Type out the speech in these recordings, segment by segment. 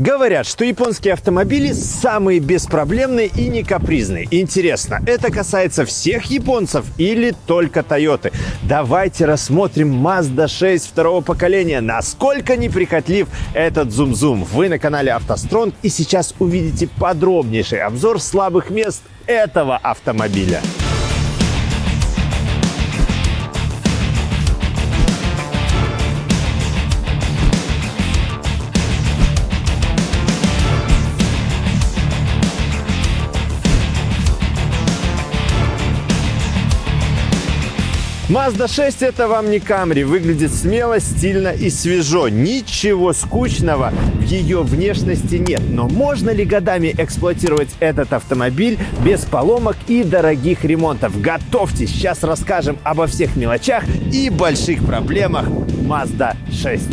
Говорят, что японские автомобили самые беспроблемные и не капризные. Интересно, это касается всех японцев или только Toyota? Давайте рассмотрим Mazda 6 второго поколения. Насколько неприхотлив этот зум-зум. Вы на канале автостронг и сейчас увидите подробнейший обзор слабых мест этого автомобиля. Mazda 6 это вам не Camry. Выглядит смело, стильно и свежо. Ничего скучного в ее внешности нет. Но можно ли годами эксплуатировать этот автомобиль без поломок и дорогих ремонтов? Готовьтесь, сейчас расскажем обо всех мелочах и больших проблемах Mazda 6.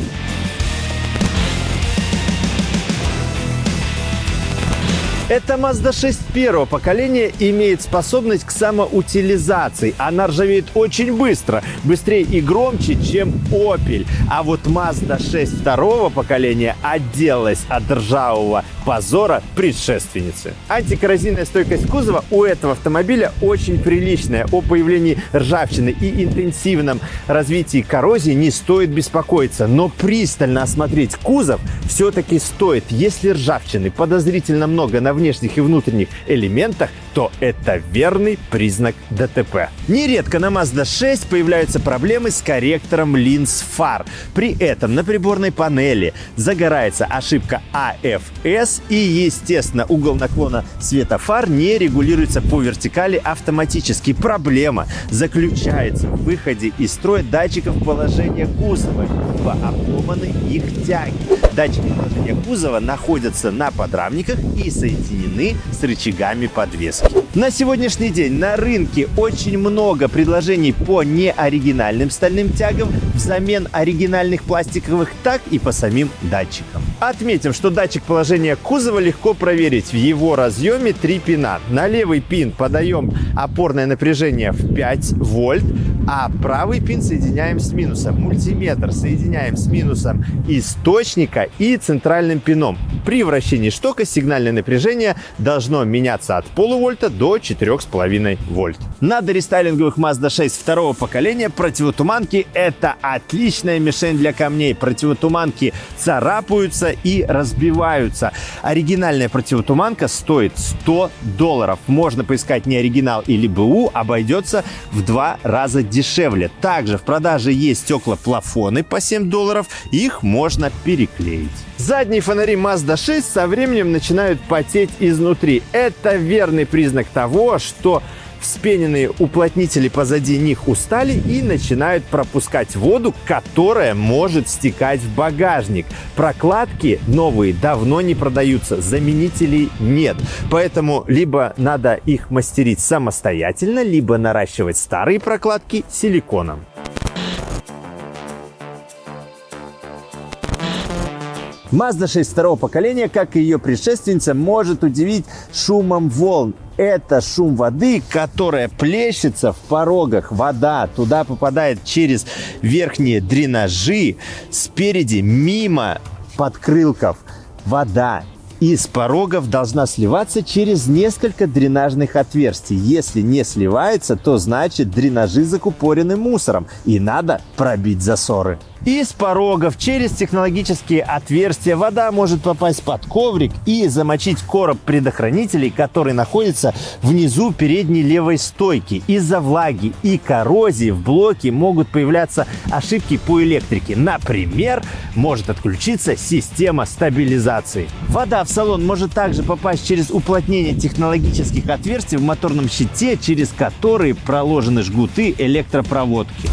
Эта Mazda 6 первого поколения имеет способность к самоутилизации. Она ржавеет очень быстро, быстрее и громче, чем Opel. А вот Mazda 6 второго поколения отделалась от ржавого позора предшественницы. Антикоррозийная стойкость кузова у этого автомобиля очень приличная. О появлении ржавчины и интенсивном развитии коррозии не стоит беспокоиться. Но пристально осмотреть кузов все-таки стоит. Если ржавчины подозрительно много на внешних и внутренних элементах, то это верный признак ДТП. Нередко на Mazda 6 появляются проблемы с корректором линз фар. При этом на приборной панели загорается ошибка AFS и, естественно, угол наклона света фар не регулируется по вертикали автоматически. Проблема заключается в выходе из строя датчиков положения кузова, либо обломаны их тяги. Датчики положения кузова находятся на подрамниках и соединены с рычагами подвески. На сегодняшний день на рынке очень много предложений по неоригинальным стальным тягам взамен оригинальных пластиковых, так и по самим датчикам. Отметим, что датчик положения кузова легко проверить. В его разъеме три пина. На левый пин подаем опорное напряжение в 5 вольт, а правый пин соединяем с минусом. Мультиметр соединяем с минусом источника и центральным пином. При вращении штока сигнальное напряжение должно меняться от полувольта до 4,5 вольт. На дорестайлинговых Mazda 6 второго поколения противотуманки – это отличная мишень для камней. Противотуманки царапаются и разбиваются. Оригинальная противотуманка стоит 100 долларов. Можно поискать не оригинал или БУ, обойдется в два раза дешевле. Также в продаже есть стекла-плафоны по 7 долларов. Их можно переклеить. Задние фонари Mazda 6 со временем начинают потеть изнутри. Это верный признак того, что вспененные уплотнители позади них устали и начинают пропускать воду, которая может стекать в багажник. Прокладки новые давно не продаются, заменителей нет. Поэтому либо надо их мастерить самостоятельно, либо наращивать старые прокладки силиконом. Mazda 6 второго поколения, как и ее предшественница, может удивить шумом волн. Это шум воды, которая плещется в порогах. Вода туда попадает через верхние дренажи, спереди, мимо подкрылков. Вода из порогов должна сливаться через несколько дренажных отверстий. Если не сливается, то значит дренажи закупорены мусором и надо пробить засоры. Из порогов через технологические отверстия вода может попасть под коврик и замочить короб предохранителей, который находится внизу передней левой стойки. Из-за влаги и коррозии в блоке могут появляться ошибки по электрике. Например, может отключиться система стабилизации. Вода в салон может также попасть через уплотнение технологических отверстий в моторном щите, через которые проложены жгуты электропроводки.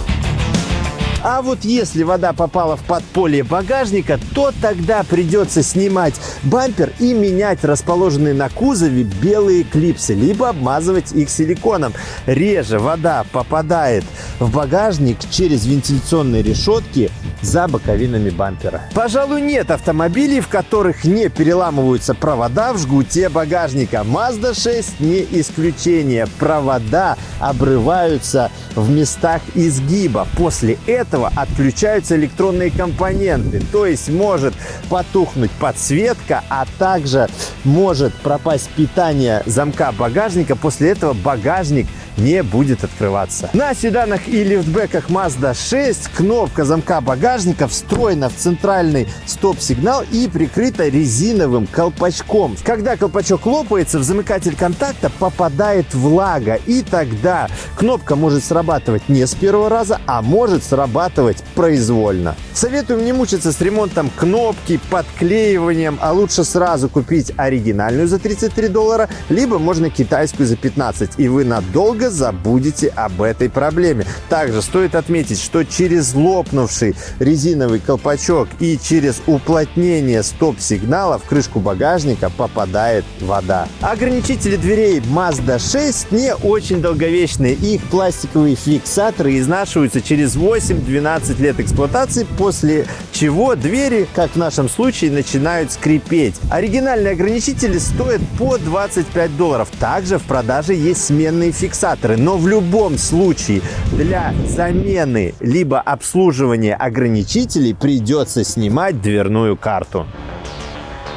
А вот если вода попала в подполье багажника, то тогда придется снимать бампер и менять расположенные на кузове белые клипсы, либо обмазывать их силиконом. Реже вода попадает в багажник через вентиляционные решетки за боковинами бампера. Пожалуй, нет автомобилей, в которых не переламываются провода в жгуте багажника. Mazda 6 не исключение. Провода обрываются в местах изгиба. После этого этого отключаются электронные компоненты. То есть может потухнуть подсветка, а также может пропасть питание замка багажника. После этого багажник не будет открываться. На седанах и лифтбеках Mazda 6 кнопка замка багажника встроена в центральный стоп-сигнал и прикрыта резиновым колпачком. Когда колпачок лопается, в замыкатель контакта попадает влага, и тогда кнопка может срабатывать не с первого раза, а может срабатывать произвольно. Советуем не мучиться с ремонтом кнопки, подклеиванием, а лучше сразу купить оригинальную за 33 доллара, либо можно китайскую за 15, и вы надолго надолго забудете об этой проблеме. Также стоит отметить, что через лопнувший резиновый колпачок и через уплотнение стоп-сигнала в крышку багажника попадает вода. Ограничители дверей Mazda 6 не очень долговечные. Их пластиковые фиксаторы изнашиваются через 8-12 лет эксплуатации, после чего двери, как в нашем случае, начинают скрипеть. Оригинальные ограничители стоят по 25 долларов. Также в продаже есть сменные фиксаторы аккумуляторы, но в любом случае для замены либо обслуживания ограничителей придется снимать дверную карту.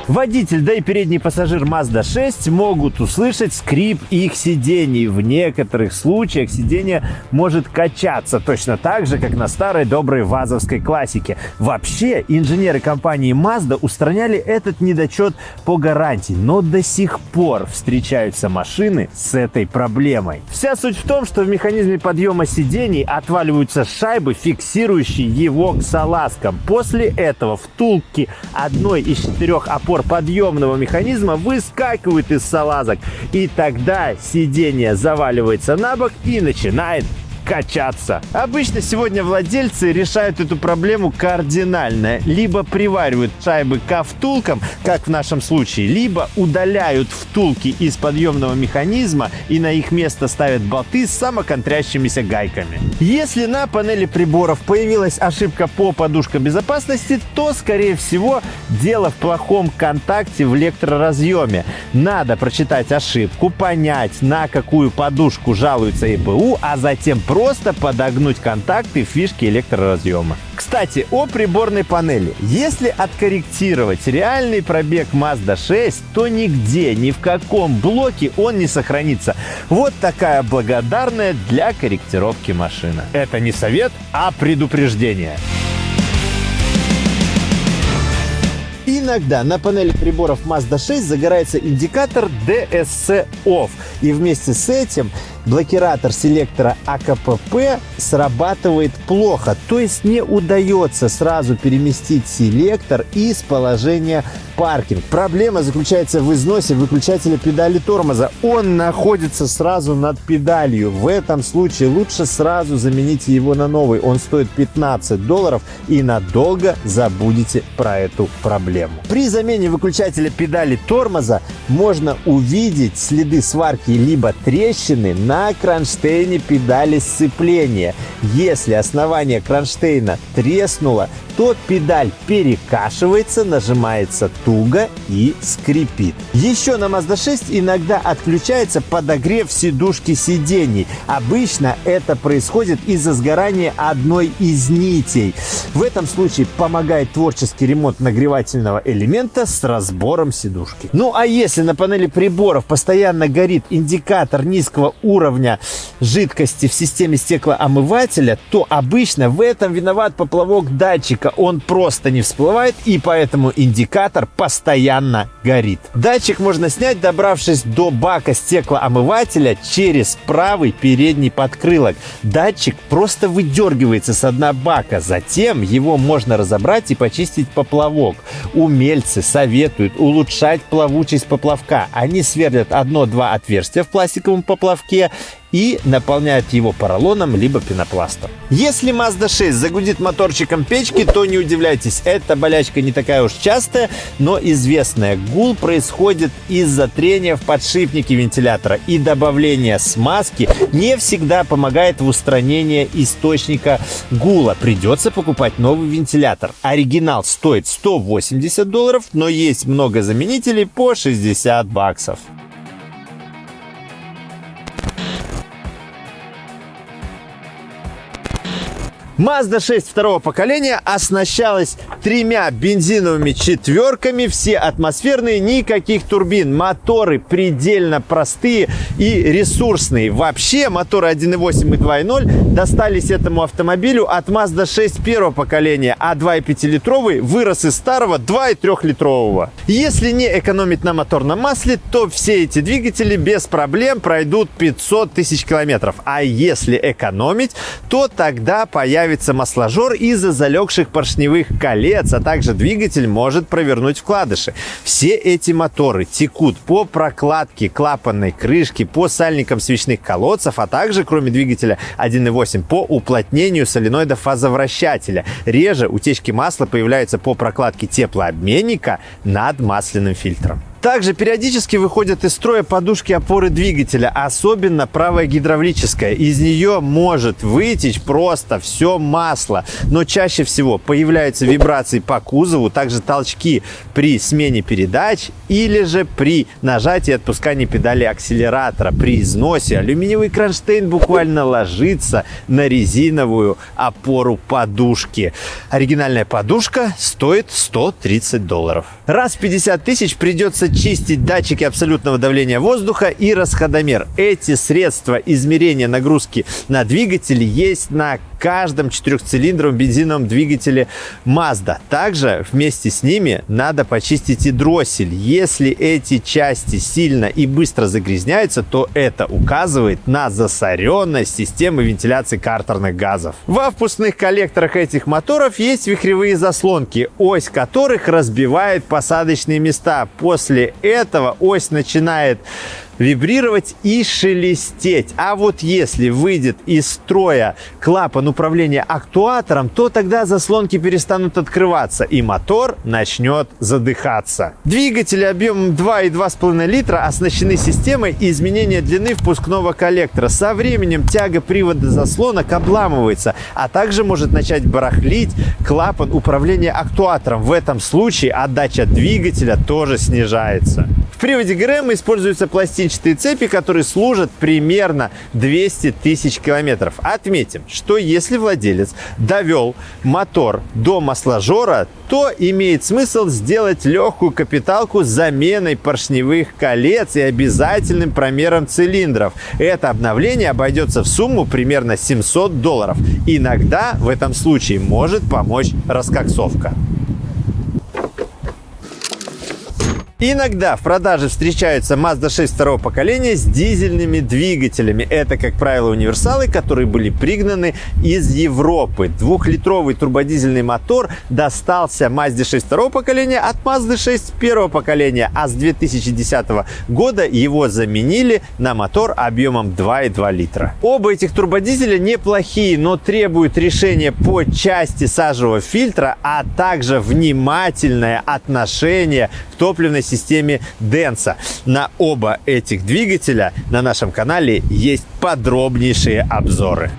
Водитель, да и передний пассажир Mazda 6 могут услышать скрип их сидений. В некоторых случаях сиденье может качаться, точно так же, как на старой доброй вазовской классике. Вообще, инженеры компании Mazda устраняли этот недочет по гарантии, но до сих пор встречаются машины с этой проблемой. Вся суть в том, что в механизме подъема сидений отваливаются шайбы, фиксирующие его к салазкам. После этого втулки одной из четырех опор упор подъемного механизма выскакивает из салазок. И тогда сиденье заваливается на бок и начинает качаться. Обычно сегодня владельцы решают эту проблему кардинально. Либо приваривают шайбы к втулкам, как в нашем случае, либо удаляют втулки из подъемного механизма и на их место ставят болты с самоконтрящимися гайками. Если на панели приборов появилась ошибка по подушкам безопасности, то, скорее всего, дело в плохом контакте в электроразъеме. Надо прочитать ошибку, понять, на какую подушку жалуется ИБУ, а затем просто подогнуть контакты фишки электроразъема. Кстати, о приборной панели. Если откорректировать реальный пробег Mazda 6, то нигде, ни в каком блоке он не сохранится. Вот такая благодарная для корректировки машина. Это не совет, а предупреждение. Иногда на панели приборов Mazda 6 загорается индикатор DSC OFF. И вместе с этим блокиратор селектора АКПП срабатывает плохо, то есть не удается сразу переместить селектор из положения паркинг. Проблема заключается в износе выключателя педали тормоза. Он находится сразу над педалью. В этом случае лучше сразу замените его на новый. Он стоит 15 долларов и надолго забудете про эту проблему. При замене выключателя педали тормоза можно увидеть следы сварки либо трещины на на кронштейне педали сцепления. Если основание кронштейна треснуло, то педаль перекашивается, нажимается туго и скрипит. Еще на Mazda 6 иногда отключается подогрев сидушки сидений. Обычно это происходит из-за сгорания одной из нитей. В этом случае помогает творческий ремонт нагревательного элемента с разбором сидушки. Ну а если на панели приборов постоянно горит индикатор низкого уровня жидкости в системе стеклоомывателя, то обычно в этом виноват поплавок датчика он просто не всплывает, и поэтому индикатор постоянно горит. Датчик можно снять, добравшись до бака стеклоомывателя через правый передний подкрылок. Датчик просто выдергивается с дна бака, затем его можно разобрать и почистить поплавок. Умельцы советуют улучшать плавучесть поплавка. Они сверлят одно-два отверстия в пластиковом поплавке и наполняют его поролоном либо пенопластом. Если Mazda 6 загудит моторчиком печки, то не удивляйтесь, эта болячка не такая уж частая, но известная. Гул происходит из-за трения в подшипнике вентилятора и добавление смазки не всегда помогает в устранении источника гула. Придется покупать новый вентилятор. Оригинал стоит 180 долларов, но есть много заменителей по 60 баксов. Mazda 6 второго поколения оснащалась тремя бензиновыми четверками, все атмосферные, никаких турбин. Моторы предельно простые и ресурсные. Вообще моторы 1.8 и 2.0 достались этому автомобилю от Mazda 6 первого поколения, а 2,5-литровый вырос из старого 2 и 3-литрового. Если не экономить на моторном масле, то все эти двигатели без проблем пройдут 500 тысяч километров. А если экономить, то тогда появится появится масложор из-за залегших поршневых колец, а также двигатель может провернуть вкладыши. Все эти моторы текут по прокладке клапанной крышки, по сальникам свечных колодцев, а также, кроме двигателя 1.8, по уплотнению соленоида фазовращателя. Реже утечки масла появляются по прокладке теплообменника над масляным фильтром. Также периодически выходят из строя подушки опоры двигателя, особенно правая гидравлическая. Из нее может вытечь просто все масло. Но чаще всего появляются вибрации по кузову, также толчки при смене передач или же при нажатии и отпускании педали акселератора. При износе алюминиевый кронштейн буквально ложится на резиновую опору подушки. Оригинальная подушка стоит 130 долларов. Раз в 50 тысяч придется чистить датчики абсолютного давления воздуха и расходомер. Эти средства измерения нагрузки на двигатель есть на каждом четырехцилиндровом бензиновом двигателе Mazda. Также вместе с ними надо почистить и дроссель. Если эти части сильно и быстро загрязняются, то это указывает на засоренность системы вентиляции картерных газов. В впускных коллекторах этих моторов есть вихревые заслонки, ось которых разбивает посадочные места. После этого ось начинает вибрировать и шелестеть. А вот если выйдет из строя клапан управления актуатором, то тогда заслонки перестанут открываться и мотор начнет задыхаться. Двигатели объемом 2 и 2,5 литра оснащены системой изменения длины впускного коллектора. Со временем тяга привода заслонок обламывается, а также может начать барахлить клапан управления актуатором. В этом случае отдача двигателя тоже снижается. В приводе ГРМ используются пластинчатые цепи, которые служат примерно 200 тысяч километров. Отметим, что если владелец довел мотор до масложора, то имеет смысл сделать легкую капиталку с заменой поршневых колец и обязательным промером цилиндров. Это обновление обойдется в сумму примерно 700 долларов. Иногда в этом случае может помочь раскоксовка. Иногда в продаже встречаются Mazda 6 второго поколения с дизельными двигателями. Это, как правило, универсалы, которые были пригнаны из Европы. Двухлитровый турбодизельный мотор достался Mazda 6 второго поколения от Mazda 6 первого поколения, а с 2010 года его заменили на мотор объемом 2,2 литра. Оба этих турбодизеля неплохие, но требуют решения по части сажевого фильтра, а также внимательное отношение к топливной системе Денса. На оба этих двигателя на нашем канале есть подробнейшие обзоры.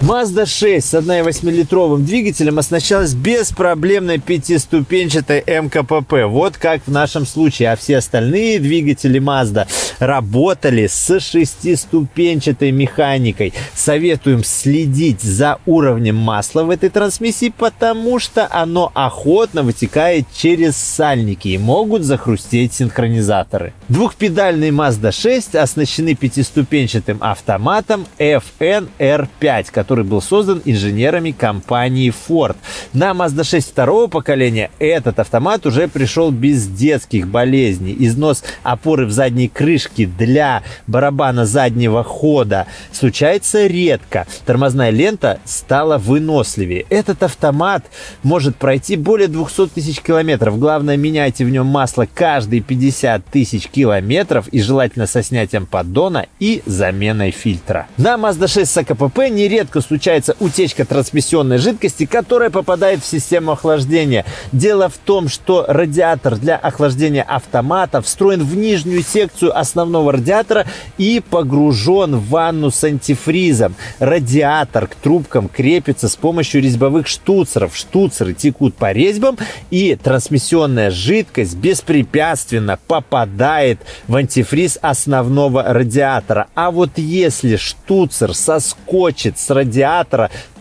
Mazda 6 с 1,8-литровым двигателем оснащалась беспроблемной пятиступенчатой МКПП. Вот как в нашем случае. А все остальные двигатели Mazda работали с шестиступенчатой механикой. Советуем следить за уровнем масла в этой трансмиссии, потому что оно охотно вытекает через сальники и могут захрустеть синхронизаторы. Двухпедальные Mazda 6 оснащены пятиступенчатым автоматом FNR5, который который был создан инженерами компании Ford. На Mazda 6 второго поколения этот автомат уже пришел без детских болезней. Износ опоры в задней крышке для барабана заднего хода случается редко. Тормозная лента стала выносливее. Этот автомат может пройти более 200 тысяч километров. Главное, меняйте в нем масло каждые 50 тысяч километров и желательно со снятием поддона и заменой фильтра. На Mazda 6 с АКПП нередко нередко случается утечка трансмиссионной жидкости, которая попадает в систему охлаждения. Дело в том, что радиатор для охлаждения автомата встроен в нижнюю секцию основного радиатора и погружен в ванну с антифризом. Радиатор к трубкам крепится с помощью резьбовых штуцеров. Штуцеры текут по резьбам, и трансмиссионная жидкость беспрепятственно попадает в антифриз основного радиатора. А вот если штуцер соскочит с радиатора,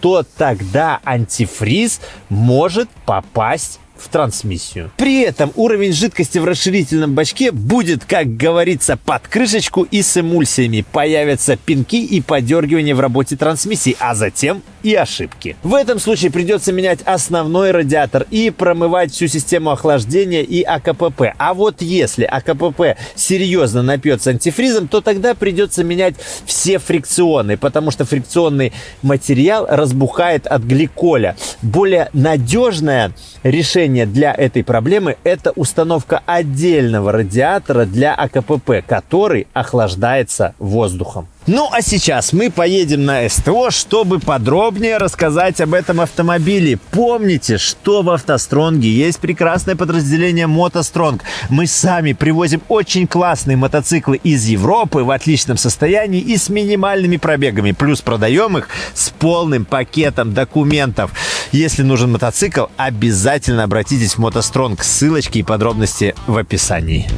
то тогда антифриз может попасть в трансмиссию. При этом уровень жидкости в расширительном бачке будет, как говорится, под крышечку и с эмульсиями. Появятся пинки и подергивания в работе трансмиссии, а затем и ошибки. В этом случае придется менять основной радиатор и промывать всю систему охлаждения и АКПП. А вот если АКПП серьезно напьется антифризом, то тогда придется менять все фрикционы, потому что фрикционный материал разбухает от гликоля. Более надежное решение для этой проблемы – это установка отдельного радиатора для АКПП, который охлаждается воздухом. Ну а сейчас мы поедем на СТО, чтобы подробнее рассказать об этом автомобиле. Помните, что в автостронге есть прекрасное подразделение мотостронг. Мы сами привозим очень классные мотоциклы из Европы в отличном состоянии и с минимальными пробегами. Плюс продаем их с полным пакетом документов. Если нужен мотоцикл, обязательно обратитесь в мотостронг. Ссылочки и подробности в описании.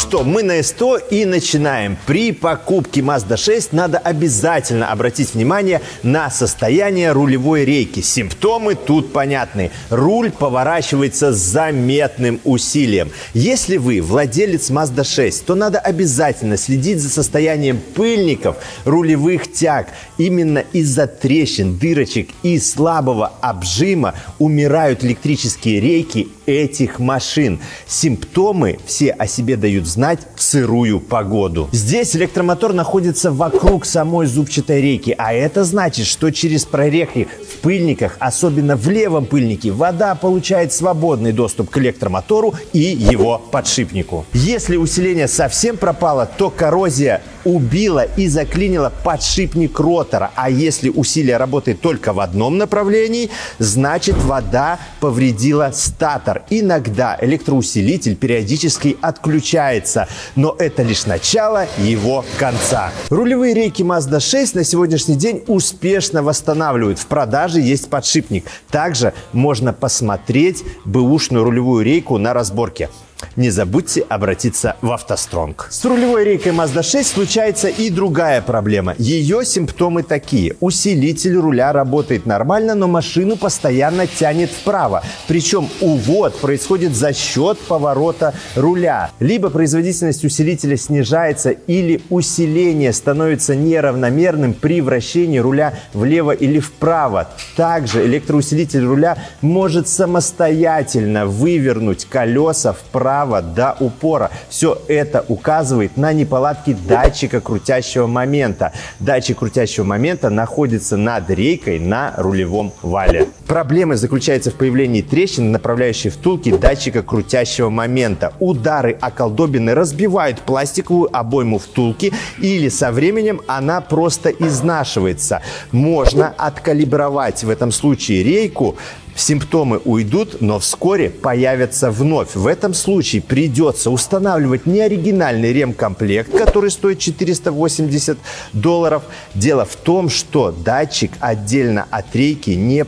Что, мы на СТО и начинаем. При покупке Mazda 6 надо обязательно обратить внимание на состояние рулевой рейки. Симптомы тут понятны. Руль поворачивается с заметным усилием. Если вы владелец Mazda 6, то надо обязательно следить за состоянием пыльников рулевых тяг. Именно из-за трещин, дырочек и слабого обжима умирают электрические рейки этих машин. Симптомы все о себе дают знать в сырую погоду. Здесь электромотор находится вокруг самой зубчатой рейки, а это значит, что через прорехи в пыльниках, особенно в левом пыльнике, вода получает свободный доступ к электромотору и его подшипнику. Если усиление совсем пропало, то коррозия убила и заклинила подшипник ротора. А если усилие работает только в одном направлении, значит вода повредила статор. Иногда электроусилитель периодически отключается, но это лишь начало его конца. Рулевые рейки Mazda 6 на сегодняшний день успешно восстанавливают. В продаже есть подшипник. Также можно посмотреть бэушную рулевую рейку на разборке не забудьте обратиться в автостронг. С рулевой рейкой Mazda 6 случается и другая проблема. Ее симптомы такие. Усилитель руля работает нормально, но машину постоянно тянет вправо. Причем увод происходит за счет поворота руля. Либо производительность усилителя снижается, или усиление становится неравномерным при вращении руля влево или вправо. Также электроусилитель руля может самостоятельно вывернуть колеса вправо вправо до упора. Все это указывает на неполадки датчика крутящего момента. Датчик крутящего момента находится над рейкой на рулевом вале. Проблема заключается в появлении трещин, направляющей втулки датчика крутящего момента. Удары о колдобины разбивают пластиковую обойму втулки или со временем она просто изнашивается. Можно откалибровать в этом случае рейку Симптомы уйдут, но вскоре появятся вновь. В этом случае придется устанавливать неоригинальный ремкомплект, который стоит 480 долларов. Дело в том, что датчик отдельно от рейки не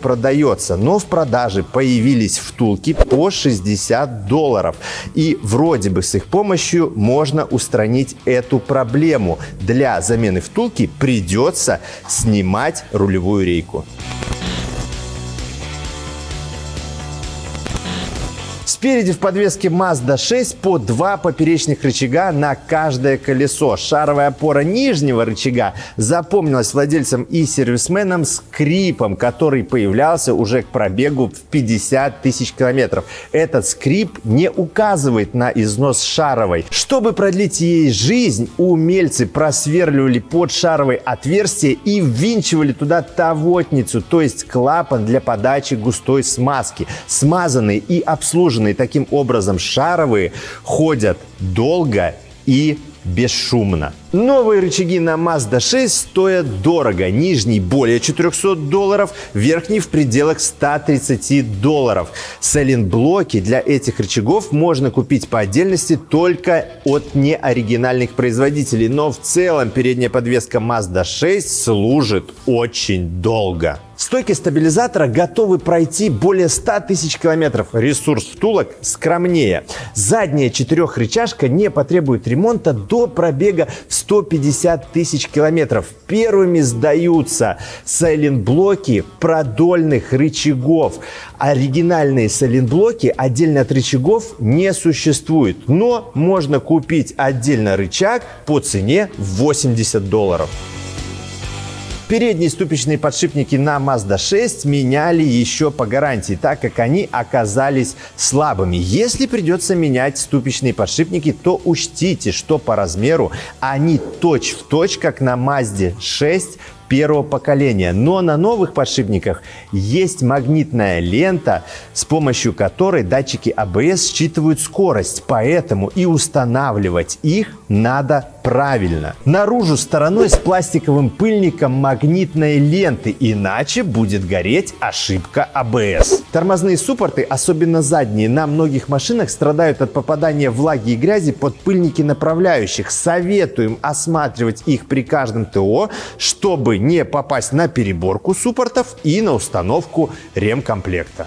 продается, но в продаже появились втулки по 60 долларов. И вроде бы с их помощью можно устранить эту проблему. Для замены втулки придется снимать рулевую рейку. Спереди в подвеске Mazda 6 по два поперечных рычага на каждое колесо. Шаровая опора нижнего рычага запомнилась владельцам и сервисменам скрипом, который появлялся уже к пробегу в 50 тысяч километров. Этот скрип не указывает на износ шаровой. Чтобы продлить ей жизнь, умельцы просверливали под шаровой отверстие и ввинчивали туда тавотницу, то есть клапан для подачи густой смазки. Смазанные и обслуженные таким образом шаровые ходят долго и бесшумно. Новые рычаги на Mazda 6 стоят дорого. Нижний более 400 долларов, верхний в пределах 130 долларов. Сайлент-блоки для этих рычагов можно купить по отдельности только от неоригинальных производителей. Но в целом передняя подвеска Mazda 6 служит очень долго. Стойки стабилизатора готовы пройти более 100 тысяч километров. Ресурс втулок скромнее. Задняя четырехрычажка не потребует ремонта до пробега в 150 тысяч километров. Первыми сдаются сайлент-блоки продольных рычагов. Оригинальные сайлент-блоки отдельно от рычагов не существует, но можно купить отдельно рычаг по цене 80 долларов. Передние ступичные подшипники на Mazda 6 меняли еще по гарантии, так как они оказались слабыми. Если придется менять ступичные подшипники, то учтите, что по размеру они точь-в-точь, точь, как на Mazda 6 первого поколения. Но на новых подшипниках есть магнитная лента, с помощью которой датчики ABS считывают скорость, поэтому и устанавливать их надо правильно. Наружу стороной с пластиковым пыльником магнитной ленты, иначе будет гореть ошибка ABS. Тормозные суппорты, особенно задние, на многих машинах страдают от попадания влаги и грязи под пыльники направляющих. Советуем осматривать их при каждом ТО, чтобы не попасть на переборку суппортов и на установку ремкомплекта.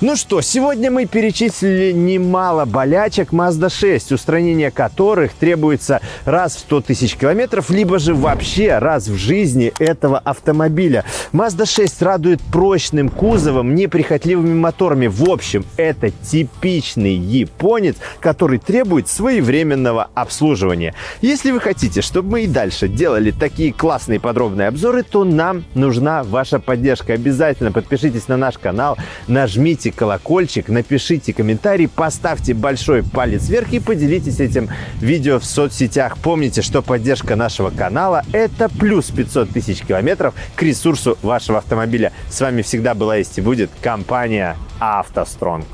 Ну что, сегодня мы перечислили немало болячек Mazda 6, устранение которых требуется раз в 100 тысяч километров, либо же вообще раз в жизни этого автомобиля. Mazda 6 радует прочным кузовом, неприхотливыми моторами. В общем, это типичный японец, который требует своевременного обслуживания. Если вы хотите, чтобы мы и дальше делали такие классные подробные обзоры, то нам нужна ваша поддержка. Обязательно подпишитесь на наш канал, нажмите нажмите колокольчик, напишите комментарий, поставьте большой палец вверх и поделитесь этим видео в соцсетях. Помните, что поддержка нашего канала – это плюс 500 тысяч километров к ресурсу вашего автомобиля. С вами всегда была есть и будет компания «АвтоСтронг».